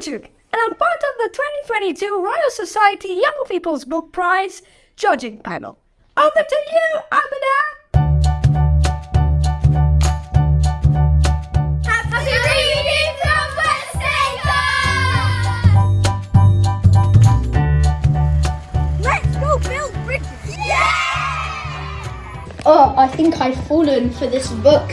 Amantuk, and I'm part of the 2022 Royal Society Young People's Book Prize judging panel. Over to you, Amina! Happy reading from Westacre! Let's go build bridges! Oh, I think I've fallen for this book.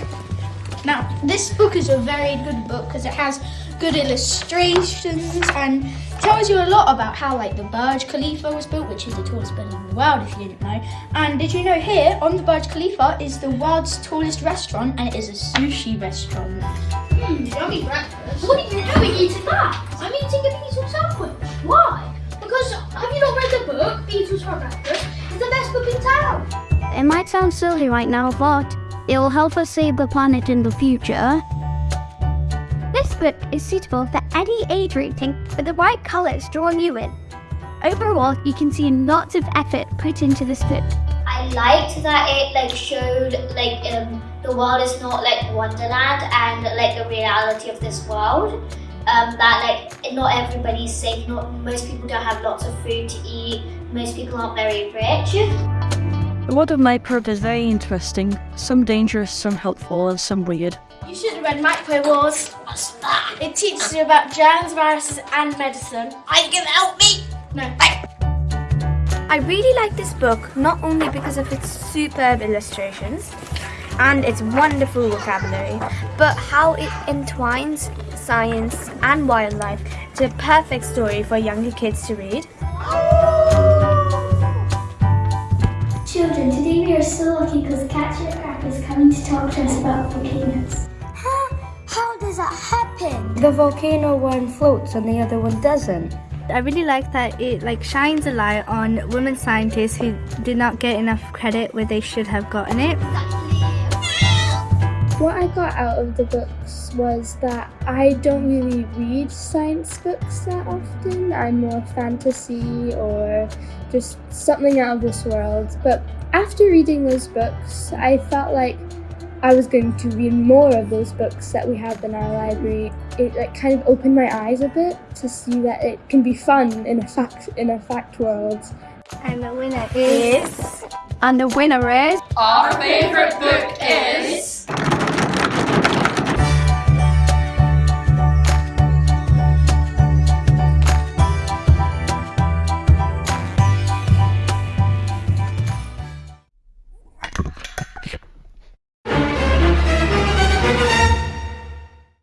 Now, this book is a very good book because it has good illustrations and tells you a lot about how like the Burj Khalifa was built, which is the tallest building in the world if you didn't know. And did you know here on the Burj Khalifa is the world's tallest restaurant and it is a sushi restaurant. Mmm, yummy breakfast. What are you doing eating that? I'm eating a beetle sandwich. Why? Because have you not read the book, Beetles for Breakfast? It's the best book in town. It might sound silly right now, but it will help us save the planet in the future. This book is suitable for any age rating with the right colours drawing you in. Overall, you can see lots of effort put into this book. I liked that it like showed like um, the world is not like Wonderland and like the reality of this world. Um, that like not everybody's safe. Not most people don't have lots of food to eat. Most people aren't very rich. The world of Minecraft is very interesting. Some dangerous, some helpful, and some weird. You should have read Micro Wars. What's that? It teaches you about germs, viruses, and medicine. Are you gonna help me. No. I really like this book not only because of its superb illustrations and its wonderful vocabulary, but how it entwines science and wildlife to a perfect story for younger kids to read. Children, today we are so lucky because Katia Krafft is coming to talk to us about volcanoes. Huh? How does that happen? The volcano one floats and the other one doesn't. I really like that it like shines a light on women scientists who did not get enough credit where they should have gotten it. What I got out of the books was that I don't really read science books that often. I'm more fantasy or just something out of this world. But after reading those books, I felt like I was going to read more of those books that we have in our library. It like kind of opened my eyes a bit to see that it can be fun in a fact in a fact world. And the winner is And the winner is... Our favourite book is